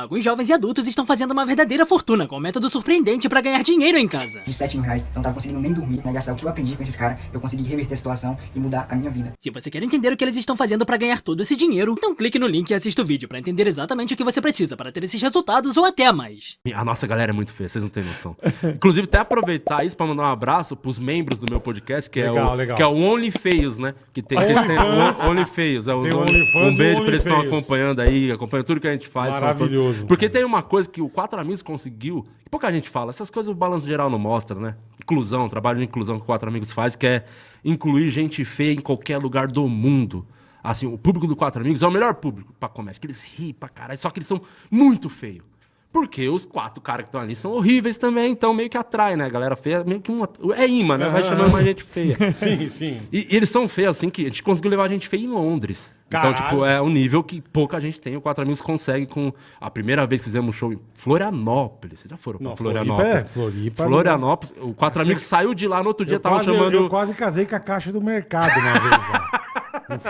Alguns jovens e adultos estão fazendo uma verdadeira fortuna com um método surpreendente para ganhar dinheiro em casa. De 7 mil reais, eu não tava conseguindo nem dormir, né? Gastar o que eu aprendi com esses caras, eu consegui reverter a situação e mudar a minha vida. Se você quer entender o que eles estão fazendo para ganhar todo esse dinheiro, então clique no link e assista o vídeo para entender exatamente o que você precisa para ter esses resultados ou até mais. A nossa galera é muito feia, vocês não têm noção. Inclusive, até aproveitar isso pra mandar um abraço pros membros do meu podcast, que, Legal, é, o, legal. que é o Only Feios, né? Que tem, que OnlyFans. o Only Feios. É, os Tem o Only- um beijo pra eles que estão acompanhando aí, acompanhando tudo que a gente faz. fãs. Porque tem uma coisa que o Quatro Amigos conseguiu, que pouca gente fala, essas coisas o Balanço Geral não mostra, né? Inclusão, trabalho de inclusão que o Quatro Amigos faz, que é incluir gente feia em qualquer lugar do mundo. Assim, o público do Quatro Amigos é o melhor público pra comédia, que eles riem pra caralho, só que eles são muito feios. Porque os quatro caras que estão ali são horríveis também, então meio que atrai, né? A galera feia, meio que uma. É imã, né? Vai chamando mais gente feia. Sim, sim. E, e eles são feios, assim, que a gente conseguiu levar a gente feia em Londres. Caralho. Então, tipo, é um nível que pouca gente tem. O Quatro Amigos consegue com... A primeira vez que fizemos um show em Florianópolis. Vocês já foram pra Não, Florianópolis? Floripa é- Floripa não- Florianópolis. O Quatro Amigos saiu de lá, no outro dia Eu tava quase, chamando... eu, eu quase casei com a caixa do mercado uma vez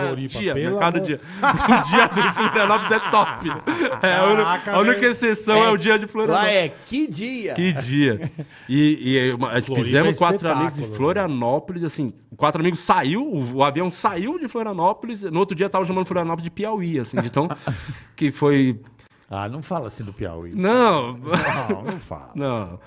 Floripa. Dia, pelo mercado amor- dia. O dia do Florianópolis é top. É, a, única- Caraca, a única exceção é, o dia de Florianópolis. Lá é que dia? Que dia. E, e fizemos é quatro amigos em velho. Florianópolis, assim, quatro amigos saiu, o, o avião saiu de Florianópolis, no outro dia tava chamando Florianópolis de Piauí, assim, de tão que foi... Ah, não fala assim do Piauí. Não, Não, não fala. não.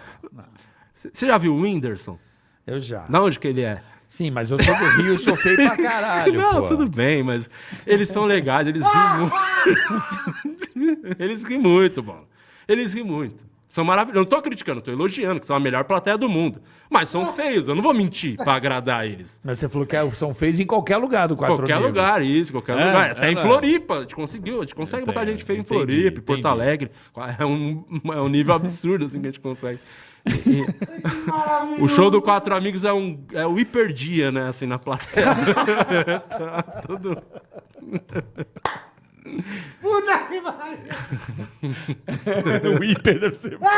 Você já viu o Whindersson? Eu já. Da onde que ele é? Sim, mas eu sou do Rio, eu sou feio pra caralho, não, pô. tudo bem, mas eles são legais, eles riem muito. eles riem muito, bola. Eles riem muito. São maravilhosos. Eu não tô criticando, tô elogiando, que são a melhor plateia do mundo. Mas são feios, eu não vou mentir pra agradar eles. Mas você falou que é- são feios em qualquer lugar do Quatro qualquer Amigos. lugar, isso, qualquer É, lugar. Até é, em. Floripa, a gente conseguiu, a gente consegue botar gente feia em entendi, Floripa, em Porto entendi. Alegre. É um, é um nível absurdo assim que a gente consegue. E- o show do Quatro Amigos é, um, é o hiperdia, né, assim, na plateia. tá tudo... o hiper deve ser foda.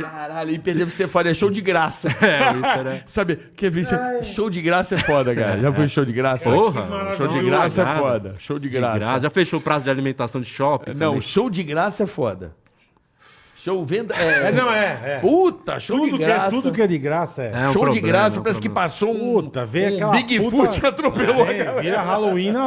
Caralho, hiper deve ser foda. É show de graça. É, o hiper é... Sabe, quer ver? Show de graça é foda, cara. Já foi show de graça? Porra, Show de graça é foda. Show de De graça. graça. Já fechou o prazo de alimentação de shopping? Não, também? show de graça é foda. Show venda. É, É, não, é. é. Puta, show Tudo de que, graça. é, tudo que é de graça é. É um show de problema, graça, é um parece que problema. passou um, Puta, vê um aquela Bigfoot puta... atropelou a É, galera. vira Halloween na